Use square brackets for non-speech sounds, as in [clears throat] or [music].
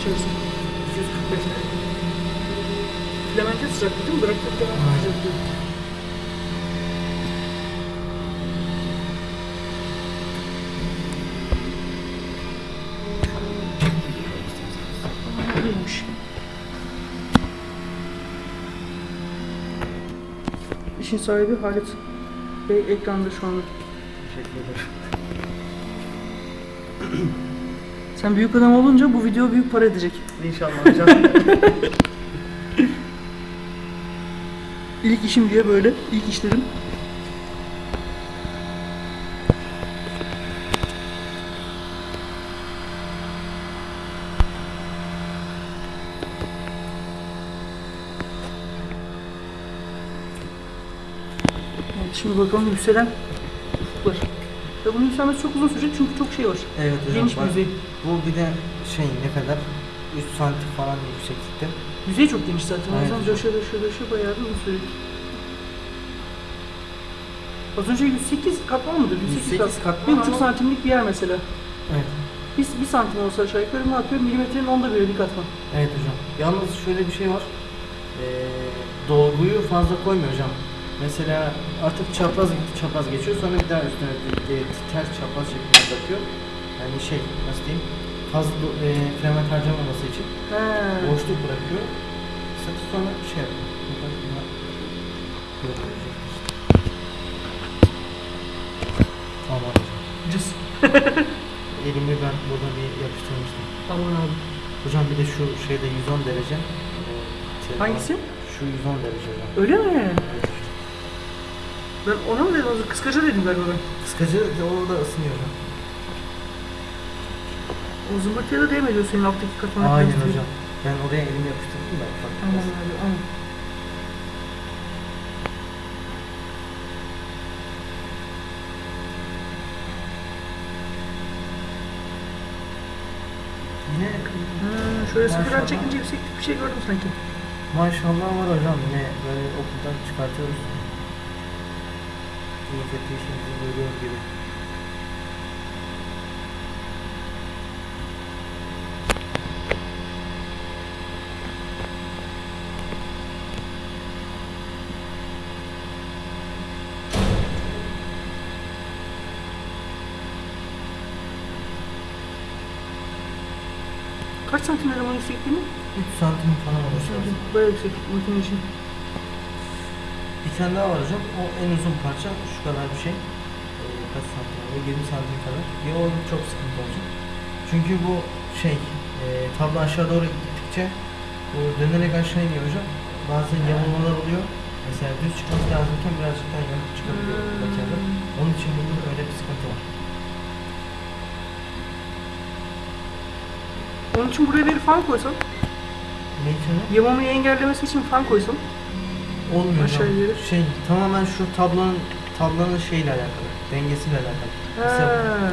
içerisinde 245 derece. Filamentin sıcaklığı bıraktıktan sıcaklığı. Neymiş? İşin sahibi Halit Bey ekranda şu anda. Teşekkür ederim. [clears throat] Sen büyük adam olunca bu video büyük para edecek. İnşallah hocam. [laughs] İlk işim diye böyle, ilk işlerim. Evet, şimdi bakalım yükselen ufuklar. Ya bunun yükselmesi çok uzun sürecek çünkü çok şey var. evet hocam. Geniş bir bak, yüzey. Bu bir de şey ne kadar? 3 santim falan yükseklikte. Yüzey çok geniş zaten. O Evet. yüzden döşe döşe döşe bayağı bir uzun sürecek. Az önce 108 katman mıdır? 108, 108 katman Bir buçuk ama- santimlik bir yer mesela. Evet. Bir, bir santim olsa aşağı yukarı ne yapıyor? Milimetrenin onda biri bir katman. Evet hocam. Yalnız şöyle bir şey var. Ee, dolguyu fazla koymuyor hocam. Mesela artık çapraz çapraz geçiyor. Sonra bir daha üstüne ters çapraz şeklinde bırakıyor. Yani şey nasıl diyeyim? Fazla e, kremet harcamaması için He. boşluk bırakıyor. Satı sonra şey yapıyor. Koyacaktır. Tamam. Cız. [laughs] Elimi ben burada bir yapıştırmıştım. Aman abi. Hocam bir de şu şeyde 110 derece. e, telefon- Hangisi? Şu 110 derece. Öyle mi? Evet. Ben ona mı dedim? Kıskaca dedim galiba ben. Kıskacı da orada ısınıyor. O zımbırtıya da değmedi senin alttaki katmana. Aynen hocam. Ben oraya elimi yapıştırdım da ufak Aman biraz. abi aman. Yine şöyle sıfırdan Maşallah. çekince yükseklik bir şey gördüm sanki. maşallah var hocam yine böyle okuldan çıkartıyoruz. Kötü işimizi görüyoruz gibi. Kaç santim dedim o yüksekliğini? 3 santim falan olması lazım. Bayağı yükseklik makine için. Bir tane daha var hocam. O en uzun parça şu kadar bir şey. Ee, kaç santim? O 20 santim kadar. Ya o çok sıkıntı olacak. Çünkü bu şey e, tablo aşağı doğru gittikçe bu dönerek aşağı iniyor hocam. Bazen yamulmalar oluyor. Mesela düz çıkması lazımken birazcık daha yamuk çıkabiliyor Hmm. makinede. Onun için burada öyle bir sıkıntı var. Onun için buraya bir fan koysam, Ne için o? yamamayı engellemesi için fan koysam. Olmuyor Aşağı ileri. Şey tamamen şu tablonun tablonun şeyle alakalı. Dengesiyle alakalı. Mesela.